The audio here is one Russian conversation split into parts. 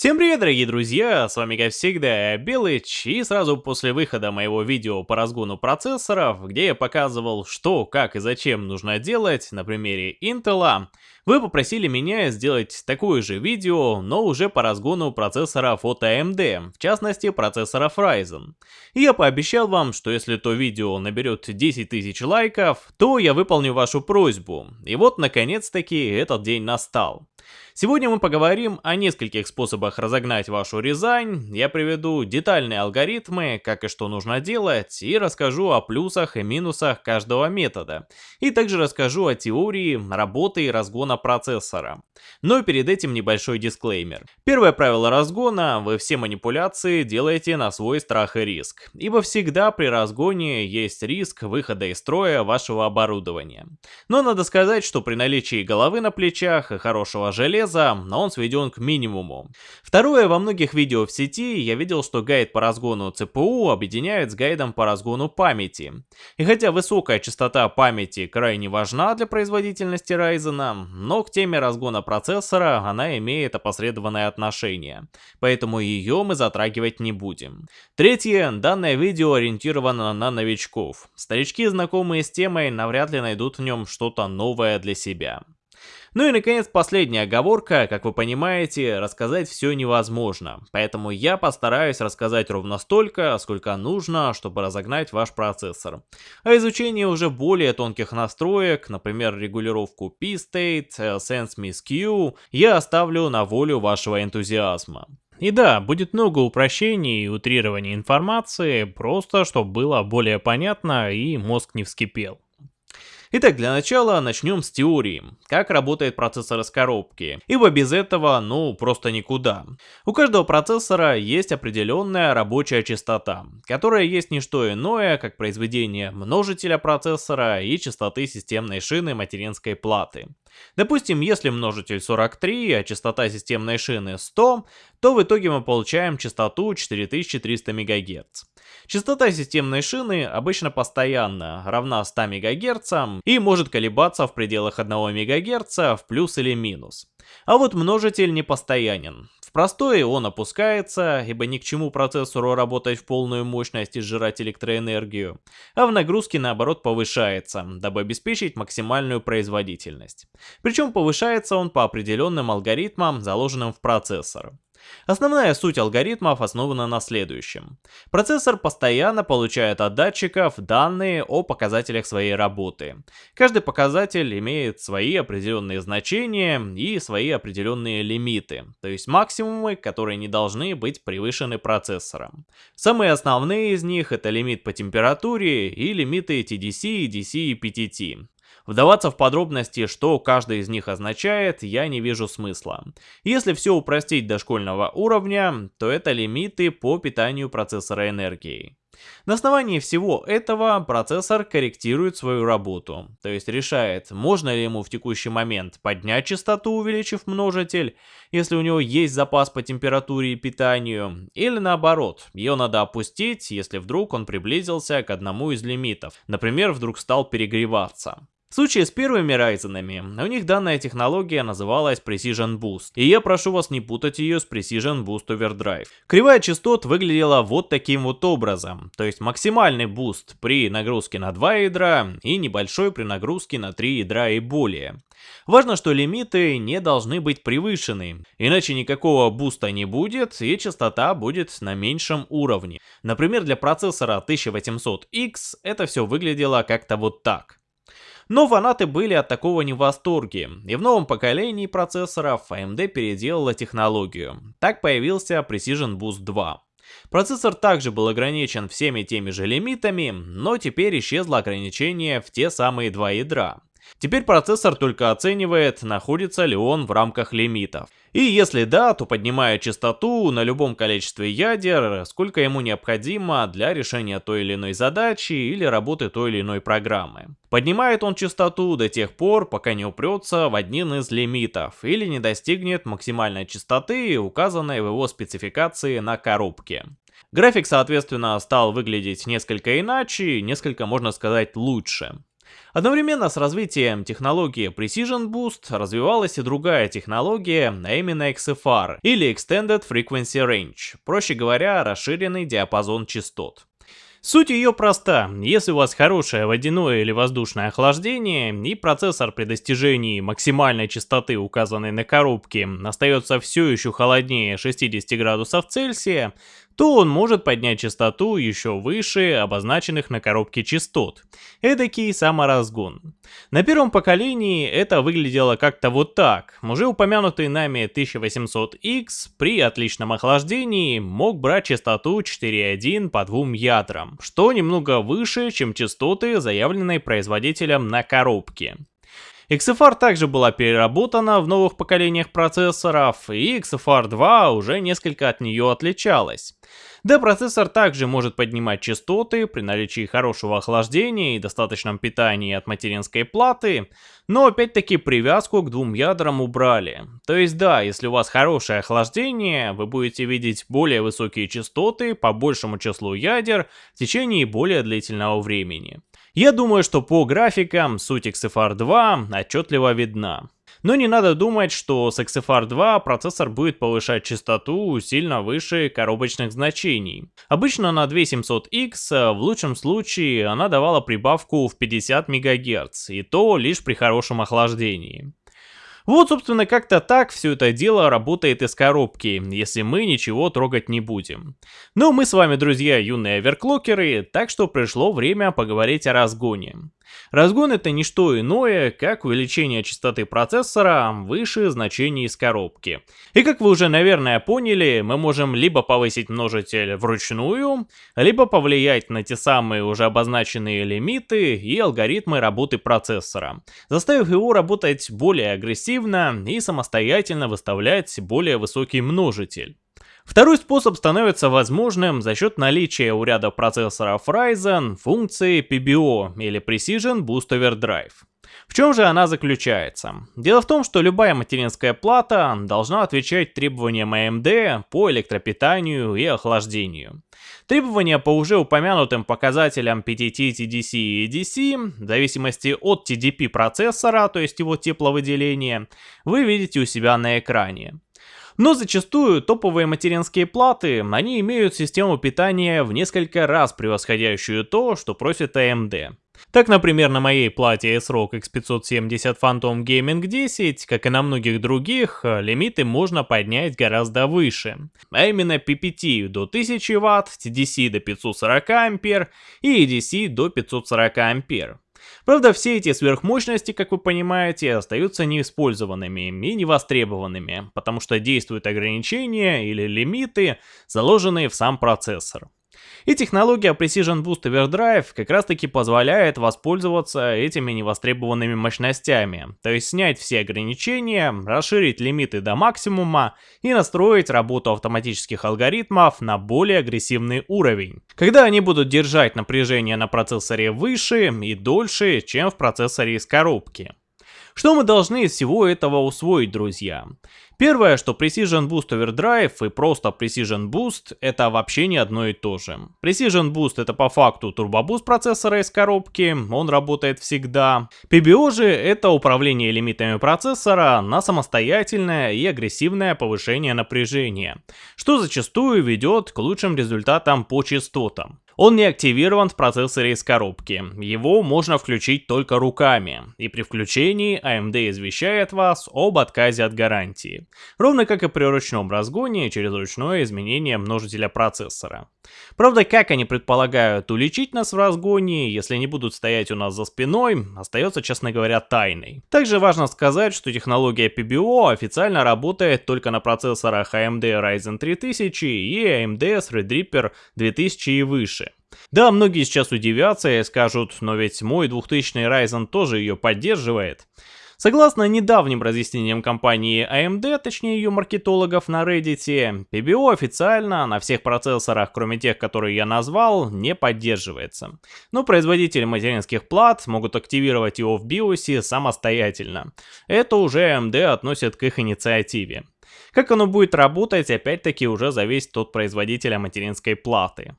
Всем привет, дорогие друзья, с вами как всегда Белыч, и сразу после выхода моего видео по разгону процессоров, где я показывал, что, как и зачем нужно делать на примере Intel, вы попросили меня сделать такое же видео, но уже по разгону процессоров от AMD, в частности процессоров Ryzen. И я пообещал вам, что если то видео наберет 10 тысяч лайков, то я выполню вашу просьбу. И вот наконец-таки этот день настал. Сегодня мы поговорим о нескольких способах разогнать вашу Рязань, я приведу детальные алгоритмы, как и что нужно делать, и расскажу о плюсах и минусах каждого метода. И также расскажу о теории работы и разгона процессора. Но перед этим небольшой дисклеймер. Первое правило разгона – вы все манипуляции делаете на свой страх и риск. Ибо всегда при разгоне есть риск выхода из строя вашего оборудования. Но надо сказать, что при наличии головы на плечах и хорошего железа он сведен к минимуму. Второе, во многих видео в сети я видел, что гайд по разгону ЦПУ объединяют с гайдом по разгону памяти. И хотя высокая частота памяти крайне важна для производительности Ryzen, но к теме разгона процессора она имеет опосредованное отношение, поэтому ее мы затрагивать не будем. Третье, данное видео ориентировано на новичков. Старички, знакомые с темой, навряд ли найдут в нем что-то новое для себя. Ну и наконец последняя оговорка, как вы понимаете, рассказать все невозможно, поэтому я постараюсь рассказать ровно столько, сколько нужно, чтобы разогнать ваш процессор. А изучение уже более тонких настроек, например регулировку P-State, Sense Miss Q, я оставлю на волю вашего энтузиазма. И да, будет много упрощений и утрирования информации, просто чтобы было более понятно и мозг не вскипел. Итак, для начала начнем с теории, как работает процессор из коробки, ибо без этого, ну, просто никуда. У каждого процессора есть определенная рабочая частота, которая есть не что иное, как произведение множителя процессора и частоты системной шины материнской платы. Допустим, если множитель 43, а частота системной шины 100, то в итоге мы получаем частоту 4300 МГц. Частота системной шины обычно постоянно, равна 100 МГц и может колебаться в пределах 1 МГц в плюс или минус. А вот множитель не постоянен. В простое он опускается, ибо ни к чему процессору работать в полную мощность и сжирать электроэнергию, а в нагрузке наоборот повышается, дабы обеспечить максимальную производительность. Причем повышается он по определенным алгоритмам, заложенным в процессор. Основная суть алгоритмов основана на следующем. Процессор постоянно получает от датчиков данные о показателях своей работы. Каждый показатель имеет свои определенные значения и свои определенные лимиты, то есть максимумы, которые не должны быть превышены процессором. Самые основные из них это лимит по температуре и лимиты TDC, DC и PTT. Вдаваться в подробности, что каждый из них означает, я не вижу смысла. Если все упростить до школьного уровня, то это лимиты по питанию процессора энергией. На основании всего этого процессор корректирует свою работу, то есть решает, можно ли ему в текущий момент поднять частоту, увеличив множитель, если у него есть запас по температуре и питанию, или наоборот, ее надо опустить, если вдруг он приблизился к одному из лимитов, например, вдруг стал перегреваться. В случае с первыми Ryzen, у них данная технология называлась Precision Boost, и я прошу вас не путать ее с Precision Boost Overdrive. Кривая частот выглядела вот таким вот образом, то есть максимальный boost при нагрузке на 2 ядра и небольшой при нагрузке на 3 ядра и более. Важно, что лимиты не должны быть превышены, иначе никакого буста не будет и частота будет на меньшем уровне. Например, для процессора 1800X это все выглядело как-то вот так. Но фанаты были от такого не в восторге, и в новом поколении процессоров AMD переделала технологию. Так появился Precision Boost 2. Процессор также был ограничен всеми теми же лимитами, но теперь исчезло ограничение в те самые два ядра. Теперь процессор только оценивает, находится ли он в рамках лимитов. И если да, то поднимая частоту на любом количестве ядер, сколько ему необходимо для решения той или иной задачи или работы той или иной программы. Поднимает он частоту до тех пор, пока не упрется в один из лимитов или не достигнет максимальной частоты, указанной в его спецификации на коробке. График, соответственно, стал выглядеть несколько иначе, несколько, можно сказать, лучше. Одновременно с развитием технологии Precision Boost развивалась и другая технология, а именно XFR, или Extended Frequency Range, проще говоря, расширенный диапазон частот. Суть ее проста. Если у вас хорошее водяное или воздушное охлаждение, и процессор при достижении максимальной частоты, указанной на коробке, остается все еще холоднее 60 градусов Цельсия, то он может поднять частоту еще выше обозначенных на коробке частот. Эдакий саморазгон. На первом поколении это выглядело как-то вот так. Уже упомянутый нами 1800X при отличном охлаждении мог брать частоту 4.1 по двум ядрам, что немного выше, чем частоты, заявленные производителем на коробке. XFR также была переработана в новых поколениях процессоров, и XFR 2 уже несколько от нее отличалась. Да, процессор также может поднимать частоты при наличии хорошего охлаждения и достаточном питании от материнской платы, но опять-таки привязку к двум ядрам убрали. То есть да, если у вас хорошее охлаждение, вы будете видеть более высокие частоты по большему числу ядер в течение более длительного времени. Я думаю, что по графикам суть XFR 2 отчетливо видна. Но не надо думать, что с XFR 2 процессор будет повышать частоту сильно выше коробочных значений. Обычно на 2700X в лучшем случае она давала прибавку в 50 МГц, и то лишь при хорошем охлаждении. Вот, собственно, как-то так все это дело работает из коробки, если мы ничего трогать не будем. Но мы с вами, друзья, юные оверклокеры, так что пришло время поговорить о разгоне. Разгон это не что иное, как увеличение частоты процессора выше значений из коробки. И как вы уже, наверное, поняли, мы можем либо повысить множитель вручную, либо повлиять на те самые уже обозначенные лимиты и алгоритмы работы процессора, заставив его работать более агрессивно и самостоятельно выставлять более высокий множитель. Второй способ становится возможным за счет наличия у ряда процессоров Ryzen функции PBO или Precision Boost Overdrive. В чем же она заключается? Дело в том, что любая материнская плата должна отвечать требованиям AMD по электропитанию и охлаждению. Требования по уже упомянутым показателям PTT, TDC и EDC, в зависимости от TDP процессора, то есть его тепловыделения, вы видите у себя на экране. Но зачастую топовые материнские платы, они имеют систему питания в несколько раз превосходящую то, что просит AMD. Так, например, на моей плате ASRock X570 Phantom Gaming 10, как и на многих других, лимиты можно поднять гораздо выше. А именно PPT до 1000 Вт, TDC до 540 А и EDC до 540 А. Правда, все эти сверхмощности, как вы понимаете, остаются неиспользованными и невостребованными, потому что действуют ограничения или лимиты, заложенные в сам процессор. И технология Precision Boost Overdrive как раз таки позволяет воспользоваться этими невостребованными мощностями, то есть снять все ограничения, расширить лимиты до максимума и настроить работу автоматических алгоритмов на более агрессивный уровень, когда они будут держать напряжение на процессоре выше и дольше, чем в процессоре из коробки. Что мы должны из всего этого усвоить, друзья? Первое, что Precision Boost Overdrive и просто Precision Boost это вообще не одно и то же. Precision Boost это по факту турбобуст процессора из коробки, он работает всегда. PBO же это управление лимитами процессора на самостоятельное и агрессивное повышение напряжения, что зачастую ведет к лучшим результатам по частотам. Он не активирован в процессоре из коробки, его можно включить только руками, и при включении AMD извещает вас об отказе от гарантии, ровно как и при ручном разгоне через ручное изменение множителя процессора. Правда, как они предполагают уличить нас в разгоне, если не будут стоять у нас за спиной, остается, честно говоря, тайной. Также важно сказать, что технология PBO официально работает только на процессорах AMD Ryzen 3000 и AMD Threadripper 2000 и выше. Да, многие сейчас удивятся и скажут, но ведь мой 2000 Ryzen тоже ее поддерживает. Согласно недавним разъяснениям компании AMD, точнее ее маркетологов на Reddit, PBO официально на всех процессорах, кроме тех, которые я назвал, не поддерживается. Но производители материнских плат могут активировать его в BIOS самостоятельно. Это уже AMD относит к их инициативе. Как оно будет работать, опять-таки уже зависит от производителя материнской платы.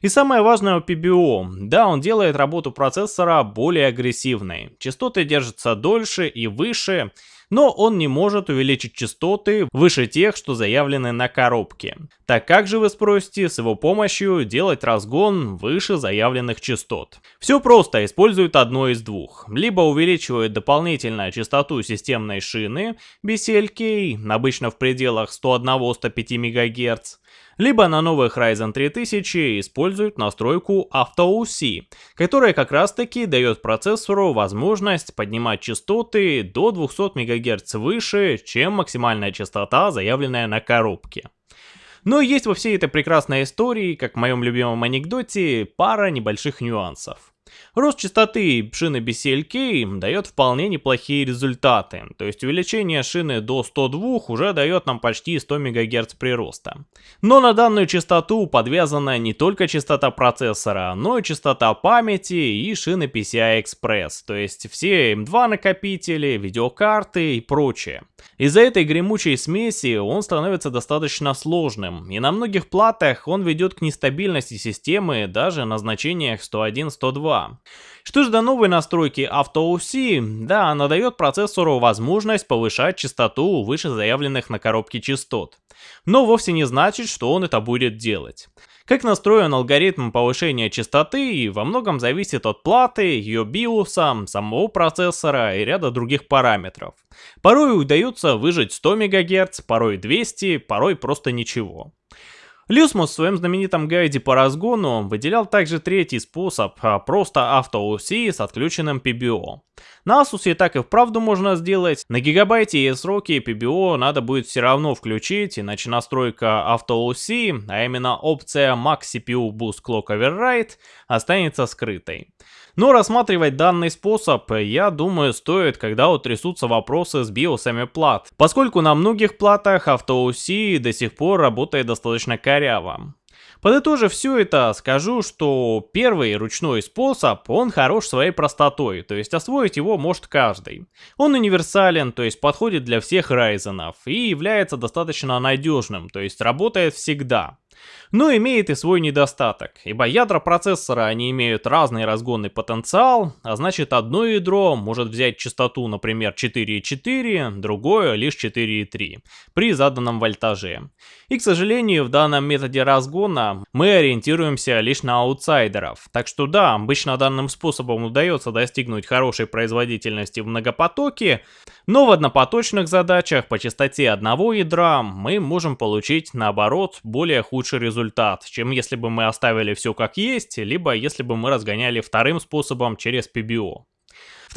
И самое важное у PBO, да, он делает работу процессора более агрессивной. Частоты держатся дольше и выше, но он не может увеличить частоты выше тех, что заявлены на коробке. Так как же вы спросите с его помощью делать разгон выше заявленных частот? Все просто, используют одно из двух. Либо увеличивают дополнительно частоту системной шины BCLK, обычно в пределах 101-105 МГц, либо на новых Ryzen 3000 используют настройку AutoOC, которая как раз таки дает процессору возможность поднимать частоты до 200 МГц выше, чем максимальная частота, заявленная на коробке. Но есть во всей этой прекрасной истории, как в моем любимом анекдоте, пара небольших нюансов. Рост частоты шины BCLK дает вполне неплохие результаты, то есть увеличение шины до 102 уже дает нам почти 100 МГц прироста. Но на данную частоту подвязана не только частота процессора, но и частота памяти и шины PCI Express, то есть все M2 накопители, видеокарты и прочее. Из-за этой гремучей смеси он становится достаточно сложным, и на многих платах он ведет к нестабильности системы даже на значениях 101-102. Что же до новой настройки AutoOC, да, она дает процессору возможность повышать частоту выше заявленных на коробке частот. Но вовсе не значит, что он это будет делать. Как настроен алгоритм повышения частоты во многом зависит от платы, ее биоса, самого процессора и ряда других параметров. Порой удается выжать 100 МГц, порой 200, порой просто ничего. Люсмус в своем знаменитом гайде по разгону выделял также третий способ, а просто автоуси с отключенным PBO. На Asus и так и вправду можно сделать, на гигабайте и сроки PBO надо будет все равно включить, иначе настройка автоуси, а именно опция Max CPU Boost Clock Override, останется скрытой. Но рассматривать данный способ, я думаю, стоит, когда утрясутся вопросы с биосами плат, поскольку на многих платах AutoOC до сих пор работает достаточно коряво. Подытожив все это, скажу, что первый ручной способ, он хорош своей простотой, то есть освоить его может каждый. Он универсален, то есть подходит для всех райзенов и является достаточно надежным, то есть работает всегда. Но имеет и свой недостаток, ибо ядра процессора они имеют разный разгонный потенциал, а значит одно ядро может взять частоту, например, 4,4, другое лишь 4,3 при заданном вольтаже. И, к сожалению, в данном методе разгона мы ориентируемся лишь на аутсайдеров. Так что да, обычно данным способом удается достигнуть хорошей производительности в многопотоке, но в однопоточных задачах по частоте одного ядра мы можем получить, наоборот, более худший результат, чем если бы мы оставили все как есть, либо если бы мы разгоняли вторым способом через PBO.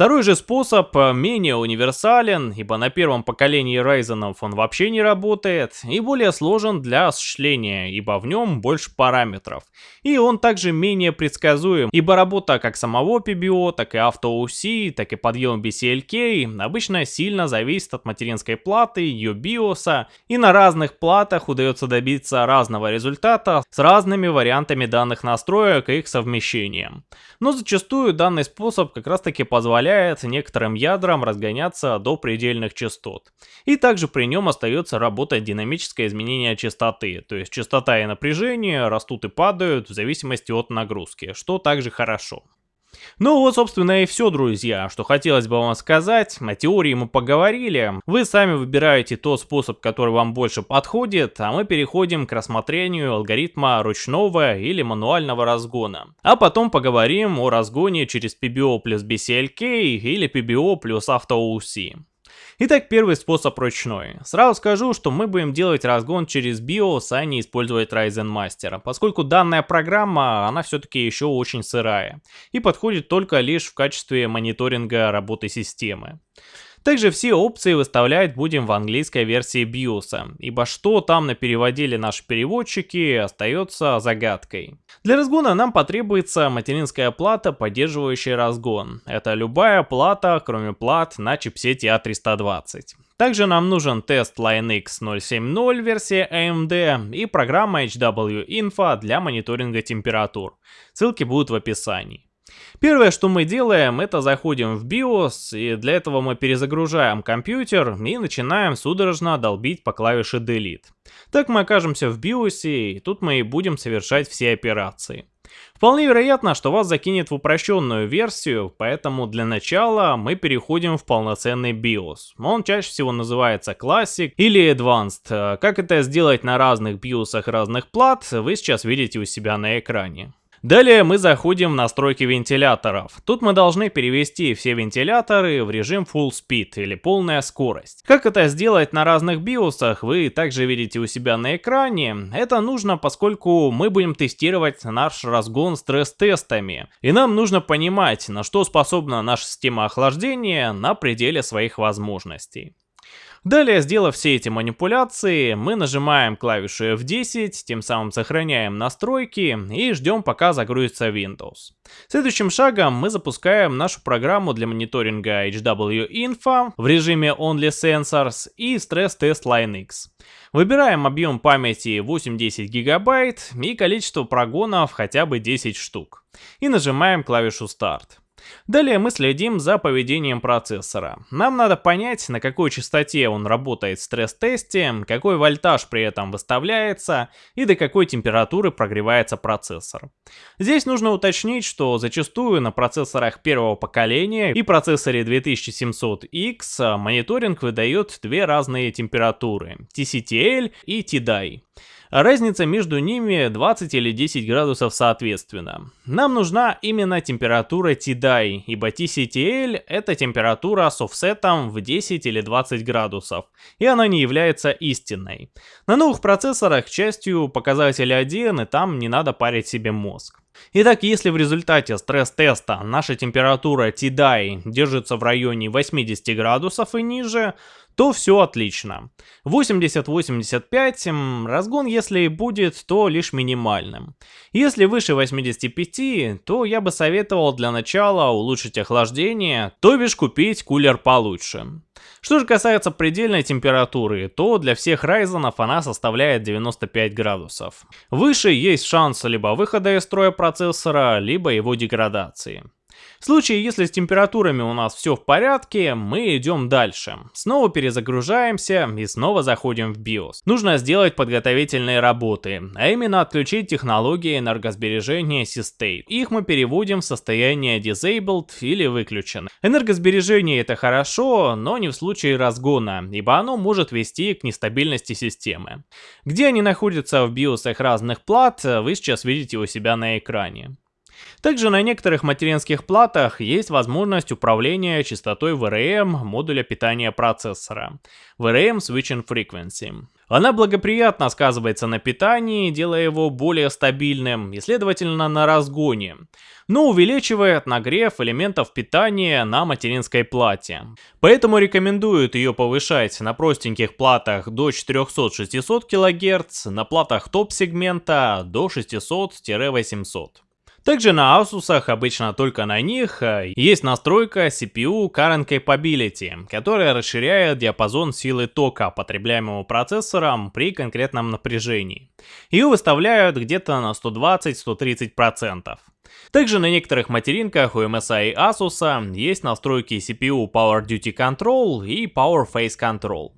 Второй же способ э, менее универсален, ибо на первом поколении Ryzen он вообще не работает, и более сложен для осуществления, ибо в нем больше параметров. И он также менее предсказуем, ибо работа как самого PBO, так и AutoOC, так и подъем BCLK обычно сильно зависит от материнской платы, ее биоса, и на разных платах удается добиться разного результата с разными вариантами данных настроек и их совмещением. Но зачастую данный способ как раз таки позволяет позволяет некоторым ядрам разгоняться до предельных частот. И также при нем остается работать динамическое изменение частоты, то есть частота и напряжение растут и падают в зависимости от нагрузки, что также хорошо. Ну вот, собственно, и все, друзья, что хотелось бы вам сказать. О теории мы поговорили. Вы сами выбираете тот способ, который вам больше подходит, а мы переходим к рассмотрению алгоритма ручного или мануального разгона. А потом поговорим о разгоне через PBO плюс BCLK или PBO плюс AutoOC. Итак, первый способ ручной. Сразу скажу, что мы будем делать разгон через BIOS, а не использовать Ryzen Master, поскольку данная программа, она все-таки еще очень сырая и подходит только лишь в качестве мониторинга работы системы. Также все опции выставлять будем в английской версии BIOS, ибо что там напереводили наши переводчики остается загадкой. Для разгона нам потребуется материнская плата, поддерживающая разгон. Это любая плата, кроме плат на чипсете A320. А Также нам нужен тест LineX 070 версии AMD и программа HW Info для мониторинга температур. Ссылки будут в описании. Первое, что мы делаем, это заходим в BIOS, и для этого мы перезагружаем компьютер и начинаем судорожно долбить по клавише Delete. Так мы окажемся в BIOS, и тут мы и будем совершать все операции. Вполне вероятно, что вас закинет в упрощенную версию, поэтому для начала мы переходим в полноценный BIOS. Он чаще всего называется Classic или Advanced. Как это сделать на разных BIOS разных плат, вы сейчас видите у себя на экране. Далее мы заходим в настройки вентиляторов. Тут мы должны перевести все вентиляторы в режим Full Speed или полная скорость. Как это сделать на разных биосах, вы также видите у себя на экране. Это нужно, поскольку мы будем тестировать наш разгон стресс-тестами. И нам нужно понимать, на что способна наша система охлаждения на пределе своих возможностей. Далее, сделав все эти манипуляции, мы нажимаем клавишу F10, тем самым сохраняем настройки и ждем пока загрузится Windows. Следующим шагом мы запускаем нашу программу для мониторинга HW Info в режиме Only Sensors и Stress Test Line X. Выбираем объем памяти 8-10 гигабайт и количество прогонов хотя бы 10 штук. И нажимаем клавишу Start. Далее мы следим за поведением процессора. Нам надо понять, на какой частоте он работает в стресс-тесте, какой вольтаж при этом выставляется и до какой температуры прогревается процессор. Здесь нужно уточнить, что зачастую на процессорах первого поколения и процессоре 2700X мониторинг выдает две разные температуры TCTL и TDI разница между ними 20 или 10 градусов соответственно. Нам нужна именно температура TDI, ибо TCTL это температура с офсетом в 10 или 20 градусов, и она не является истинной. На новых процессорах, к счастью, показатель 1, и там не надо парить себе мозг. Итак, если в результате стресс-теста наша температура TDI держится в районе 80 градусов и ниже, то все отлично. 80-85, разгон если и будет, то лишь минимальным. Если выше 85, то я бы советовал для начала улучшить охлаждение, то бишь купить кулер получше. Что же касается предельной температуры, то для всех Ryzen она составляет 95 градусов. Выше есть шанс либо выхода из строя процессора, либо его деградации. В случае, если с температурами у нас все в порядке, мы идем дальше. Снова перезагружаемся и снова заходим в BIOS. Нужно сделать подготовительные работы, а именно отключить технологии энергосбережения C-State. Их мы переводим в состояние Disabled или выключен. Энергосбережение это хорошо, но не в случае разгона, ибо оно может вести к нестабильности системы. Где они находятся в BIOS разных плат, вы сейчас видите у себя на экране. Также на некоторых материнских платах есть возможность управления частотой VRM модуля питания процессора. VRM Switching Frequency. Она благоприятно сказывается на питании, делая его более стабильным и, следовательно, на разгоне, но увеличивает нагрев элементов питания на материнской плате. Поэтому рекомендуют ее повышать на простеньких платах до 400-600 кГц, на платах топ-сегмента до 600-800. Также на Asus, обычно только на них, э, есть настройка CPU Current Capability, которая расширяет диапазон силы тока, потребляемого процессором при конкретном напряжении. Ее выставляют где-то на 120-130%. Также на некоторых материнках у MSI и Asus есть настройки CPU Power Duty Control и Power Phase Control.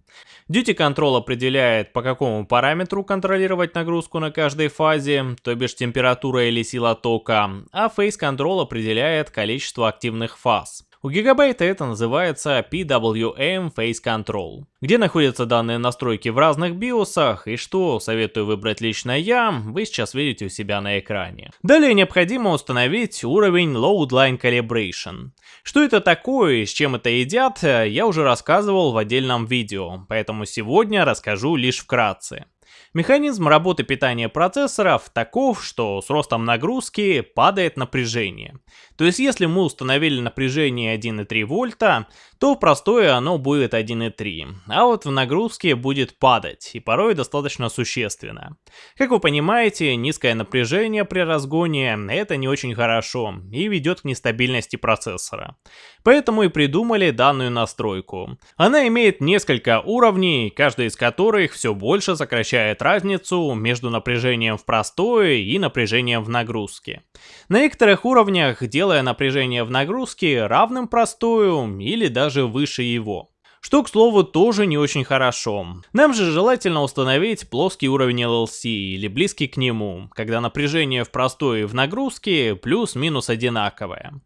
Duty Control определяет, по какому параметру контролировать нагрузку на каждой фазе, то бишь температура или сила тока, а Phase Control определяет количество активных фаз. У гигабайта это называется PWM Phase Control. Где находятся данные настройки в разных биосах и что советую выбрать лично я, вы сейчас видите у себя на экране. Далее необходимо установить уровень Load Line Calibration. Что это такое и с чем это едят, я уже рассказывал в отдельном видео, поэтому сегодня расскажу лишь вкратце. Механизм работы питания процессоров таков, что с ростом нагрузки падает напряжение. То есть если мы установили напряжение 1,3 вольта, то в простое оно будет 1.3, а вот в нагрузке будет падать, и порой достаточно существенно. Как вы понимаете, низкое напряжение при разгоне это не очень хорошо и ведет к нестабильности процессора. Поэтому и придумали данную настройку. Она имеет несколько уровней, каждый из которых все больше сокращает разницу между напряжением в простое и напряжением в нагрузке. На некоторых уровнях делая напряжение в нагрузке равным простую или даже выше его. Что, к слову, тоже не очень хорошо. Нам же желательно установить плоский уровень LLC или близкий к нему, когда напряжение в простой и в нагрузке плюс-минус одинаковое.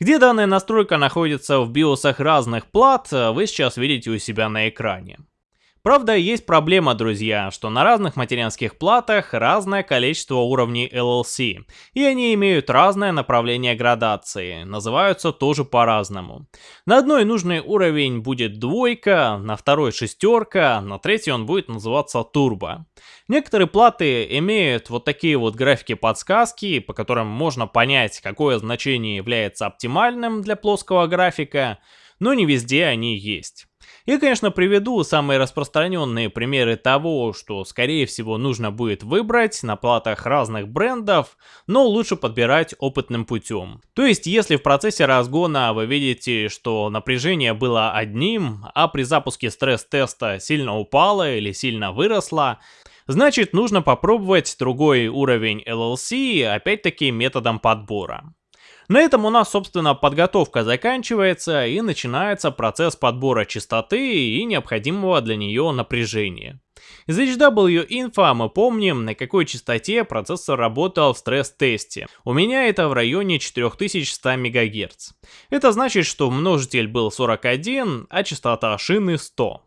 Где данная настройка находится в биосах разных плат, вы сейчас видите у себя на экране. Правда, есть проблема, друзья, что на разных материнских платах разное количество уровней LLC, и они имеют разное направление градации, называются тоже по-разному. На одной нужный уровень будет двойка, на второй шестерка, на третьей он будет называться турбо. Некоторые платы имеют вот такие вот графики-подсказки, по которым можно понять, какое значение является оптимальным для плоского графика, но не везде они есть. Я, конечно, приведу самые распространенные примеры того, что, скорее всего, нужно будет выбрать на платах разных брендов, но лучше подбирать опытным путем. То есть, если в процессе разгона вы видите, что напряжение было одним, а при запуске стресс-теста сильно упало или сильно выросло, значит нужно попробовать другой уровень LLC, опять-таки методом подбора. На этом у нас, собственно, подготовка заканчивается и начинается процесс подбора частоты и необходимого для нее напряжения. Из HW Info мы помним, на какой частоте процессор работал в стресс-тесте. У меня это в районе 4100 МГц. Это значит, что множитель был 41, а частота шины 100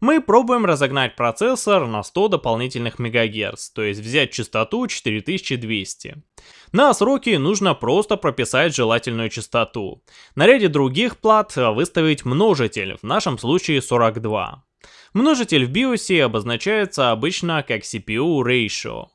мы пробуем разогнать процессор на 100 дополнительных МГц, то есть взять частоту 4200. На сроки нужно просто прописать желательную частоту. На ряде других плат выставить множитель, в нашем случае 42. Множитель в BIOS обозначается обычно как CPU ratio.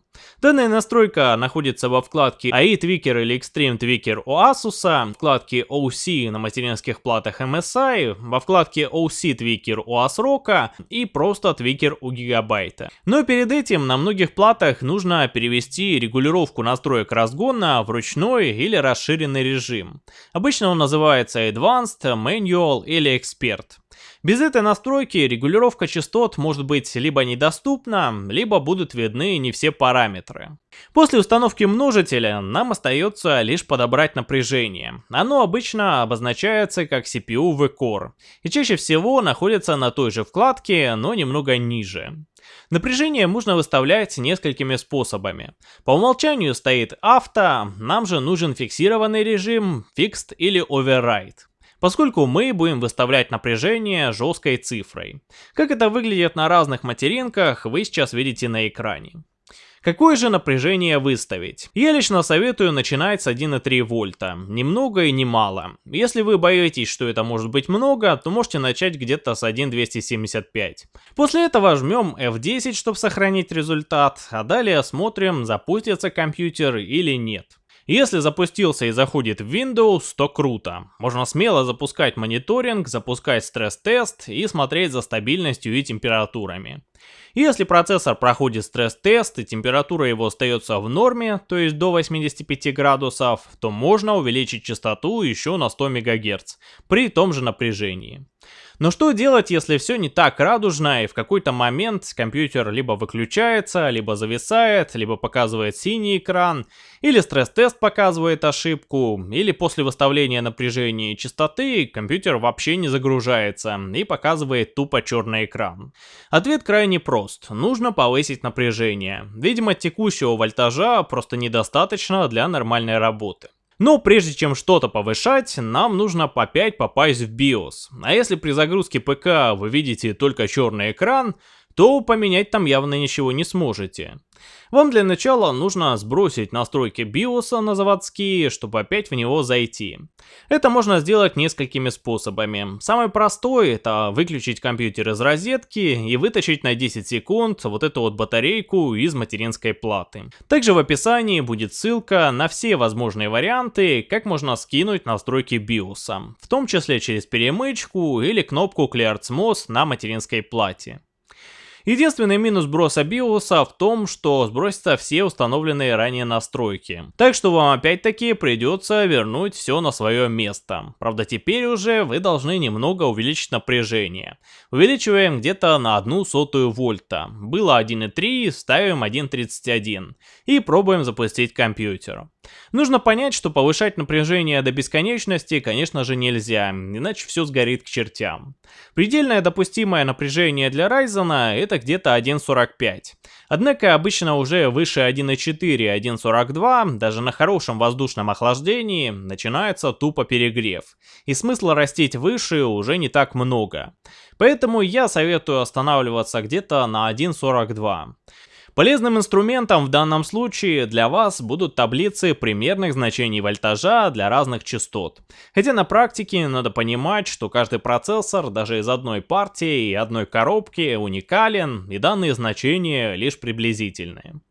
Данная настройка находится во вкладке AI Tweaker или Extreme Tweaker у Asus, вкладке OC на материнских платах MSI, во вкладке OC Tweaker у ASRock и просто Tweaker у Gigabyte. Но перед этим на многих платах нужно перевести регулировку настроек разгона в ручной или расширенный режим. Обычно он называется Advanced, Manual или Expert. Без этой настройки регулировка частот может быть либо недоступна, либо будут видны не все параметры. После установки множителя нам остается лишь подобрать напряжение. Оно обычно обозначается как CPU в Core и чаще всего находится на той же вкладке, но немного ниже. Напряжение можно выставлять несколькими способами. По умолчанию стоит авто, нам же нужен фиксированный режим, fixed или override поскольку мы будем выставлять напряжение жесткой цифрой. Как это выглядит на разных материнках, вы сейчас видите на экране. Какое же напряжение выставить? Я лично советую начинать с 1,3 вольта, ни много и ни мало. Если вы боитесь, что это может быть много, то можете начать где-то с 1,275. После этого жмем F10, чтобы сохранить результат, а далее смотрим, запустится компьютер или нет. Если запустился и заходит в Windows, то круто. Можно смело запускать мониторинг, запускать стресс-тест и смотреть за стабильностью и температурами. Если процессор проходит стресс-тест и температура его остается в норме, то есть до 85 градусов, то можно увеличить частоту еще на 100 МГц при том же напряжении. Но что делать, если все не так радужно и в какой-то момент компьютер либо выключается, либо зависает, либо показывает синий экран, или стресс-тест показывает ошибку, или после выставления напряжения и частоты компьютер вообще не загружается и показывает тупо черный экран? Ответ крайне прост. Нужно повысить напряжение. Видимо, текущего вольтажа просто недостаточно для нормальной работы. Но прежде чем что-то повышать, нам нужно 5 попасть в BIOS. А если при загрузке ПК вы видите только черный экран, то поменять там явно ничего не сможете. Вам для начала нужно сбросить настройки BIOS на заводские, чтобы опять в него зайти. Это можно сделать несколькими способами. Самый простой это выключить компьютер из розетки и вытащить на 10 секунд вот эту вот батарейку из материнской платы. Также в описании будет ссылка на все возможные варианты, как можно скинуть настройки BIOS, в том числе через перемычку или кнопку Clear CMOS на материнской плате. Единственный минус сброса биоса в том, что сбросятся все установленные ранее настройки. Так что вам опять-таки придется вернуть все на свое место. Правда теперь уже вы должны немного увеличить напряжение. Увеличиваем где-то на одну сотую вольта. Было 1.3, ставим 1.31. И пробуем запустить компьютер. Нужно понять, что повышать напряжение до бесконечности, конечно же, нельзя, иначе все сгорит к чертям. Предельное допустимое напряжение для Ryzen это где-то 1.45. Однако обычно уже выше 1.4, 1.42, даже на хорошем воздушном охлаждении, начинается тупо перегрев. И смысла растить выше уже не так много. Поэтому я советую останавливаться где-то на 1.42. Полезным инструментом в данном случае для вас будут таблицы примерных значений вольтажа для разных частот. Хотя на практике надо понимать, что каждый процессор даже из одной партии и одной коробки уникален, и данные значения лишь приблизительные.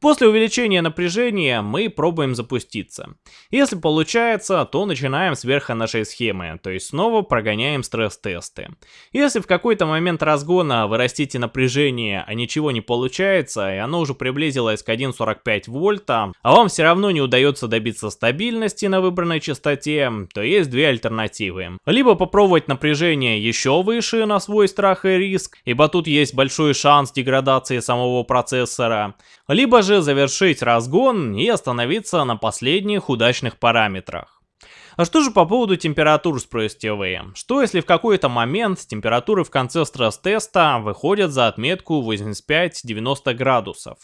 После увеличения напряжения мы пробуем запуститься. Если получается, то начинаем сверху нашей схемы, то есть снова прогоняем стресс-тесты. Если в какой-то момент разгона вы растите напряжение, а ничего не получается, и оно уже приблизилось к 1.45 вольта, а вам все равно не удается добиться стабильности на выбранной частоте, то есть две альтернативы. Либо попробовать напряжение еще выше на свой страх и риск, ибо тут есть большой шанс деградации самого процессора, либо же завершить разгон и остановиться на последних удачных параметрах. А что же по поводу температур, спросите вы? Что если в какой-то момент температуры в конце стресс-теста выходят за отметку 85-90 градусов?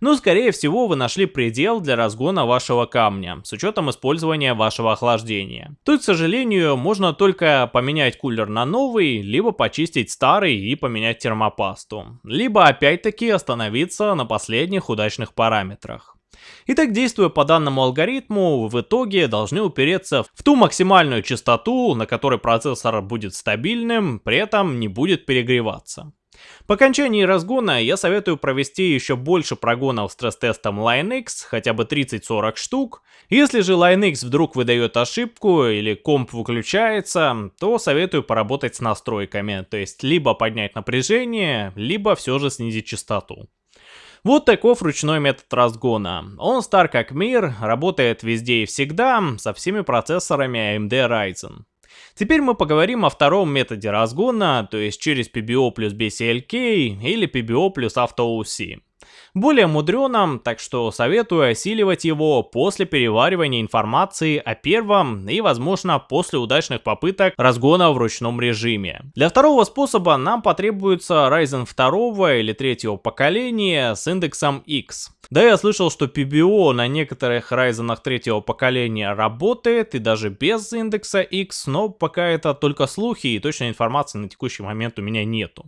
Ну, скорее всего, вы нашли предел для разгона вашего камня, с учетом использования вашего охлаждения. Тут, к сожалению, можно только поменять кулер на новый, либо почистить старый и поменять термопасту. Либо опять-таки остановиться на последних удачных параметрах. Итак, действуя по данному алгоритму, в итоге должны упереться в ту максимальную частоту, на которой процессор будет стабильным, при этом не будет перегреваться. По окончании разгона я советую провести еще больше прогонов стресс-тестом LineX, хотя бы 30-40 штук. Если же LineX вдруг выдает ошибку или комп выключается, то советую поработать с настройками, то есть либо поднять напряжение, либо все же снизить частоту. Вот таков ручной метод разгона. Он стар как мир, работает везде и всегда, со всеми процессорами AMD Ryzen. Теперь мы поговорим о втором методе разгона, то есть через PBO плюс BCLK или PBO плюс AutoOC более мудреным, так что советую осиливать его после переваривания информации о первом и, возможно, после удачных попыток разгона в ручном режиме. Для второго способа нам потребуется Ryzen 2 или 3 поколения с индексом X. Да, я слышал, что PBO на некоторых Ryzen 3 поколения работает и даже без индекса X, но пока это только слухи и точной информации на текущий момент у меня нету.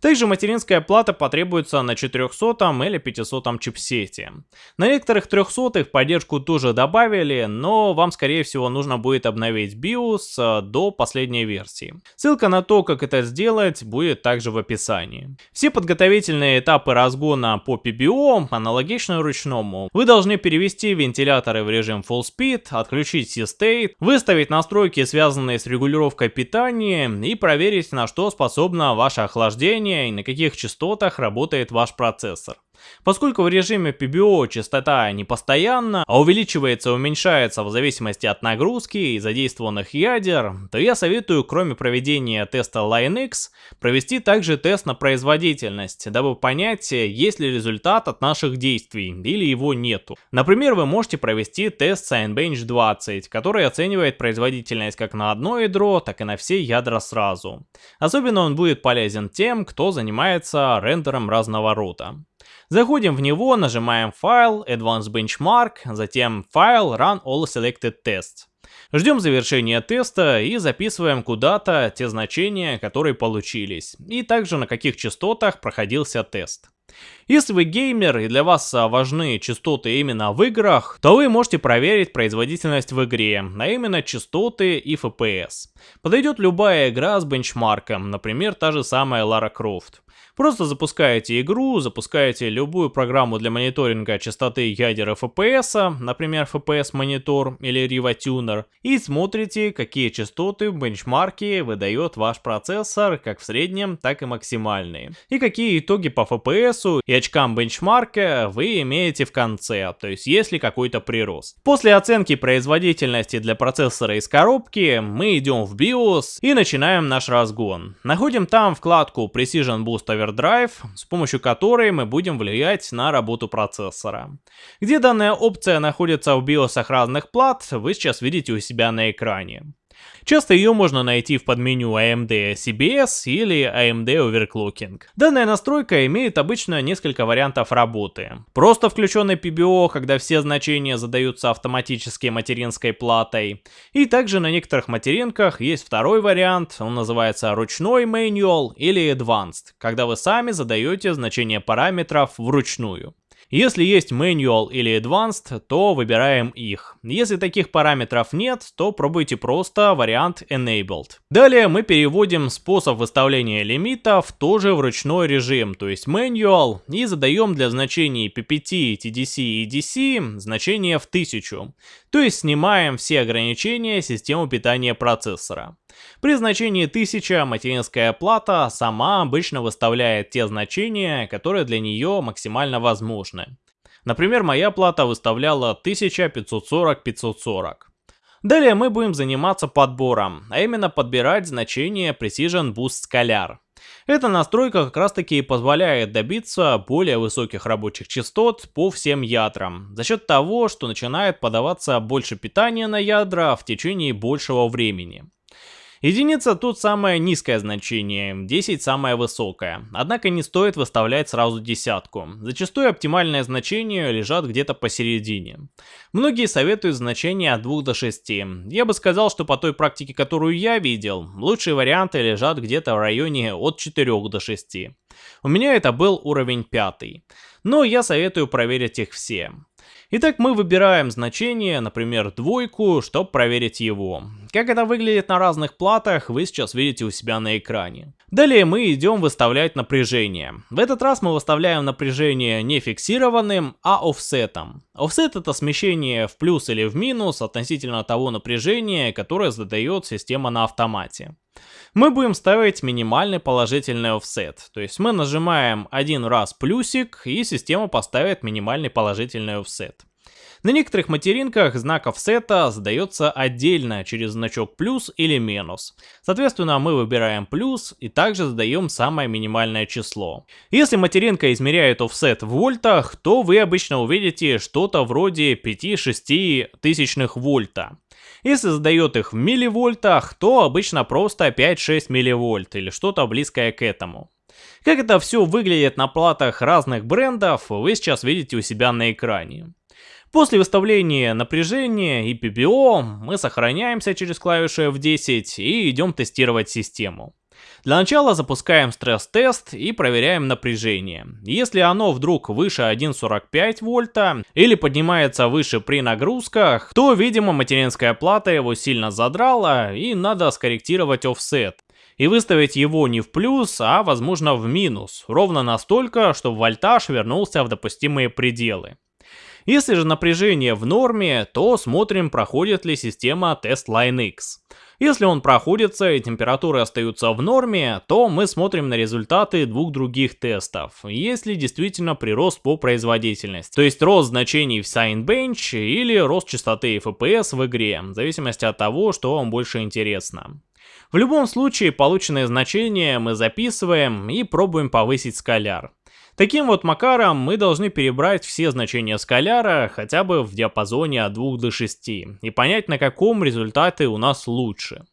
Также материнская плата потребуется на 400 или 500 чипсете. На некоторых 300 поддержку тоже добавили, но вам скорее всего нужно будет обновить BIOS э, до последней версии. Ссылка на то, как это сделать, будет также в описании. Все подготовительные этапы разгона по PBO аналогичны ручному. Вы должны перевести вентиляторы в режим Full Speed, отключить C-State, выставить настройки, связанные с регулировкой питания и проверить, на что способно ваше охлаждение давления и на каких частотах работает ваш процессор. Поскольку в режиме PBO частота не постоянна, а увеличивается и уменьшается в зависимости от нагрузки и задействованных ядер, то я советую, кроме проведения теста LineX, провести также тест на производительность, дабы понять, есть ли результат от наших действий или его нету. Например, вы можете провести тест Cinebench 20, который оценивает производительность как на одно ядро, так и на все ядра сразу. Особенно он будет полезен тем, кто занимается рендером разного рода. Заходим в него, нажимаем File, Advanced Benchmark, затем File, Run All Selected Tests. Ждем завершения теста и записываем куда-то те значения, которые получились, и также на каких частотах проходился тест. Если вы геймер и для вас важны частоты именно в играх, то вы можете проверить производительность в игре, а именно частоты и FPS. Подойдет любая игра с бенчмарком, например, та же самая Lara Croft. Просто запускаете игру, запускаете любую программу для мониторинга частоты ядер FPS, например FPS Monitor или Riva Tuner, и смотрите, какие частоты в бенчмарке выдает ваш процессор, как в среднем, так и максимальные. И какие итоги по FPS и очкам бенчмарка вы имеете в конце, то есть есть ли какой-то прирост. После оценки производительности для процессора из коробки, мы идем в BIOS и начинаем наш разгон. Находим там вкладку Precision Boost Overdrive, с помощью которой мы будем влиять на работу процессора. Где данная опция находится в BIOS разных плат, вы сейчас видите у себя на экране. Часто ее можно найти в подменю AMD CBS или AMD Overclocking. Данная настройка имеет обычно несколько вариантов работы. Просто включенный PBO, когда все значения задаются автоматически материнской платой. И также на некоторых материнках есть второй вариант, он называется ручной manual или advanced, когда вы сами задаете значение параметров вручную. Если есть Manual или Advanced, то выбираем их. Если таких параметров нет, то пробуйте просто вариант Enabled. Далее мы переводим способ выставления тоже в ручной режим, то есть Manual, и задаем для значений PPT, TDC и DC значение в 1000. То есть снимаем все ограничения системы питания процессора. При значении 1000 материнская плата сама обычно выставляет те значения, которые для нее максимально возможны. Например, моя плата выставляла 1540-540. Далее мы будем заниматься подбором, а именно подбирать значение Precision Boost Scalar. Эта настройка как раз таки и позволяет добиться более высоких рабочих частот по всем ядрам, за счет того, что начинает подаваться больше питания на ядра в течение большего времени. Единица тут самое низкое значение, 10 самое высокое. Однако не стоит выставлять сразу десятку. Зачастую оптимальное значение лежат где-то посередине. Многие советуют значение от 2 до 6. Я бы сказал, что по той практике, которую я видел, лучшие варианты лежат где-то в районе от 4 до 6. У меня это был уровень 5. Но я советую проверить их все. Итак, мы выбираем значение, например, двойку, чтобы проверить его. Как это выглядит на разных платах, вы сейчас видите у себя на экране. Далее мы идем выставлять напряжение. В этот раз мы выставляем напряжение не фиксированным, а офсетом. Офсет это смещение в плюс или в минус относительно того напряжения, которое задает система на автомате. Мы будем ставить минимальный положительный офсет, то есть мы нажимаем один раз плюсик и система поставит минимальный положительный офсет. На некоторых материнках знак офсета задается отдельно через значок плюс или минус. Соответственно, мы выбираем плюс и также задаем самое минимальное число. Если материнка измеряет офсет в вольтах, то вы обычно увидите что-то вроде 5-6 тысячных вольта. Если задает их в милливольтах, то обычно просто 5-6 милливольт или что-то близкое к этому. Как это все выглядит на платах разных брендов, вы сейчас видите у себя на экране. После выставления напряжения и PPO мы сохраняемся через клавишу F10 и идем тестировать систему. Для начала запускаем стресс-тест и проверяем напряжение. Если оно вдруг выше 1.45 вольта или поднимается выше при нагрузках, то видимо материнская плата его сильно задрала и надо скорректировать офсет и выставить его не в плюс, а возможно в минус, ровно настолько, чтобы вольтаж вернулся в допустимые пределы. Если же напряжение в норме, то смотрим, проходит ли система тест Line X. Если он проходится и температуры остаются в норме, то мы смотрим на результаты двух других тестов, есть ли действительно прирост по производительности, то есть рост значений в Signbench или рост частоты FPS в игре, в зависимости от того, что вам больше интересно. В любом случае, полученные значения мы записываем и пробуем повысить скаляр. Таким вот макаром мы должны перебрать все значения скаляра хотя бы в диапазоне от 2 до 6 и понять на каком результаты у нас лучше.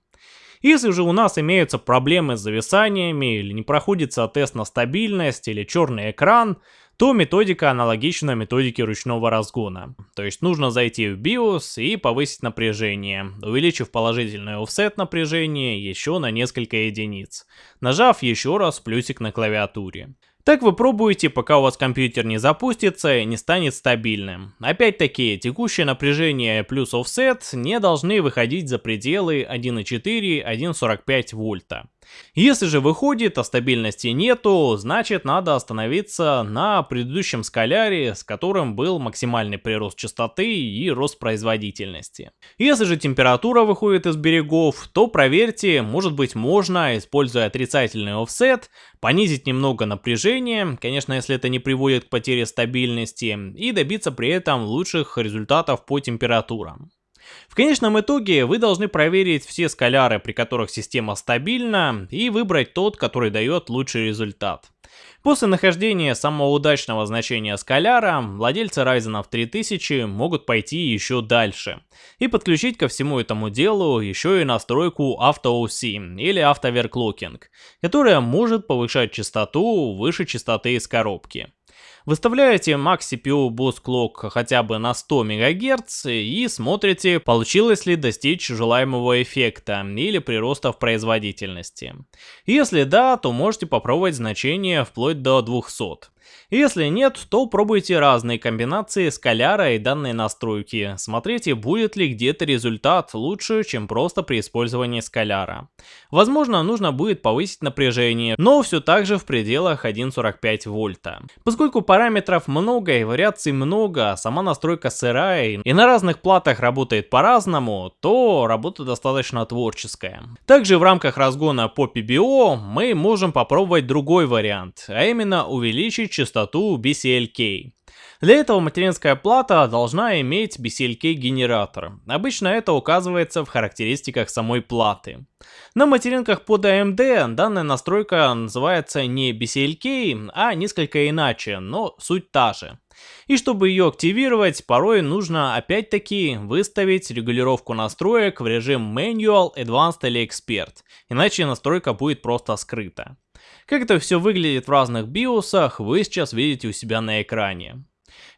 Если же у нас имеются проблемы с зависаниями или не проходится тест на стабильность или черный экран, то методика аналогична методике ручного разгона. То есть нужно зайти в BIOS и повысить напряжение, увеличив положительный офсет напряжения еще на несколько единиц, нажав еще раз плюсик на клавиатуре. Так вы пробуете, пока у вас компьютер не запустится и не станет стабильным. Опять-таки, текущее напряжение плюс офсет не должны выходить за пределы 1.4-1.45 вольта. Если же выходит, а стабильности нету, значит надо остановиться на предыдущем скаляре, с которым был максимальный прирост частоты и рост производительности. Если же температура выходит из берегов, то проверьте, может быть можно, используя отрицательный офсет, понизить немного напряжение, конечно если это не приводит к потере стабильности, и добиться при этом лучших результатов по температурам. В конечном итоге вы должны проверить все скаляры, при которых система стабильна, и выбрать тот, который дает лучший результат. После нахождения самого удачного значения скаляра, владельцы Ryzen 3000 могут пойти еще дальше и подключить ко всему этому делу еще и настройку AutoOC или AutoVerclocking, которая может повышать частоту выше частоты из коробки. Выставляете Max CPU Boost Clock хотя бы на 100 МГц и смотрите, получилось ли достичь желаемого эффекта или прироста в производительности. Если да, то можете попробовать значение вплоть до 200. Если нет, то пробуйте разные комбинации скаляра и данной настройки. Смотрите, будет ли где-то результат лучше, чем просто при использовании скаляра. Возможно, нужно будет повысить напряжение, но все так же в пределах 1.45 вольта. Поскольку параметров много и вариаций много, а сама настройка сырая и на разных платах работает по-разному, то работа достаточно творческая. Также в рамках разгона по PBO мы можем попробовать другой вариант, а именно увеличить частоту BCLK. Для этого материнская плата должна иметь BCLK генератор. Обычно это указывается в характеристиках самой платы. На материнках под AMD данная настройка называется не BCLK, а несколько иначе, но суть та же. И чтобы ее активировать, порой нужно опять-таки выставить регулировку настроек в режим Manual, Advanced или Expert, иначе настройка будет просто скрыта. Как это все выглядит в разных биосах, вы сейчас видите у себя на экране.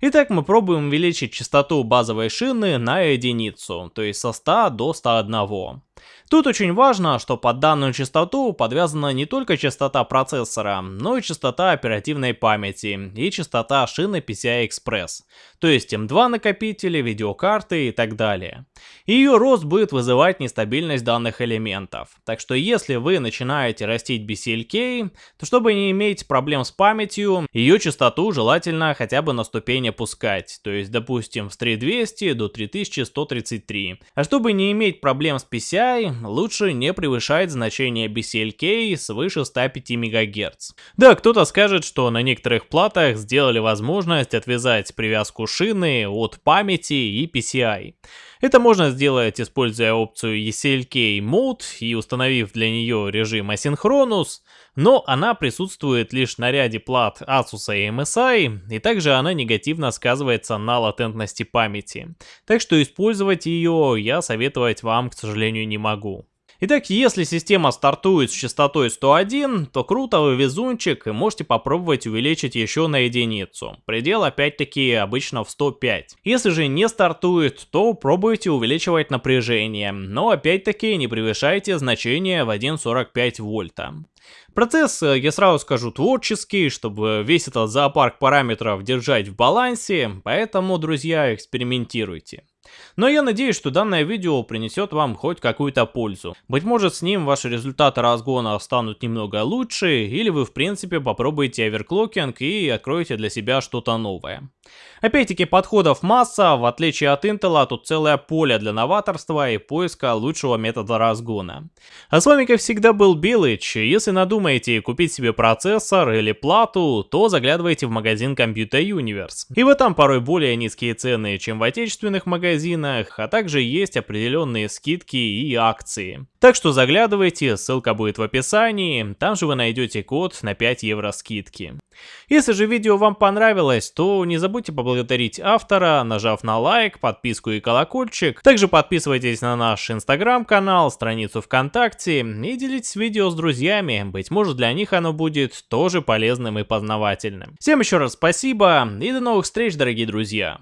Итак, мы пробуем увеличить частоту базовой шины на единицу, то есть со 100 до 101. Тут очень важно, что под данную частоту подвязана не только частота процессора, но и частота оперативной памяти и частота шины PCI Express, то есть M2 накопители, видеокарты и так далее. Ее рост будет вызывать нестабильность данных элементов, так что если вы начинаете растить BCLK, то чтобы не иметь проблем с памятью, ее частоту желательно хотя бы на ступень опускать, то есть допустим с 3200 до 3133. А чтобы не иметь проблем с PCI, лучше не превышать значение BCLK свыше 105 МГц. Да, кто-то скажет, что на некоторых платах сделали возможность отвязать привязку шины от памяти и PCI. Это можно сделать, используя опцию ECLK Mode и установив для нее режим Asynchronous, но она присутствует лишь на ряде плат Asus и MSI, и также она негативно сказывается на латентности памяти. Так что использовать ее я советовать вам, к сожалению, не могу. Итак, если система стартует с частотой 101, то круто вы везунчик и можете попробовать увеличить еще на единицу. Предел опять-таки обычно в 105. Если же не стартует, то пробуйте увеличивать напряжение, но опять-таки не превышайте значение в 1.45 вольта. Процесс, э, я сразу скажу, творческий, чтобы весь этот зоопарк параметров держать в балансе, поэтому, друзья, экспериментируйте. Но я надеюсь, что данное видео принесет вам хоть какую-то пользу. Быть может с ним ваши результаты разгона станут немного лучше, или вы в принципе попробуете оверклокинг и откроете для себя что-то новое. Опять-таки подходов масса, в отличие от Intel, тут целое поле для новаторства и поиска лучшего метода разгона. А с вами как всегда был Билыч, если надумаете купить себе процессор или плату, то заглядывайте в магазин Computer Universe. И вы там порой более низкие цены, чем в отечественных магазинах, магазинах, а также есть определенные скидки и акции. Так что заглядывайте, ссылка будет в описании, там же вы найдете код на 5 евро скидки. Если же видео вам понравилось, то не забудьте поблагодарить автора, нажав на лайк, подписку и колокольчик. Также подписывайтесь на наш инстаграм-канал, страницу ВКонтакте и делитесь видео с друзьями, быть может для них оно будет тоже полезным и познавательным. Всем еще раз спасибо и до новых встреч, дорогие друзья!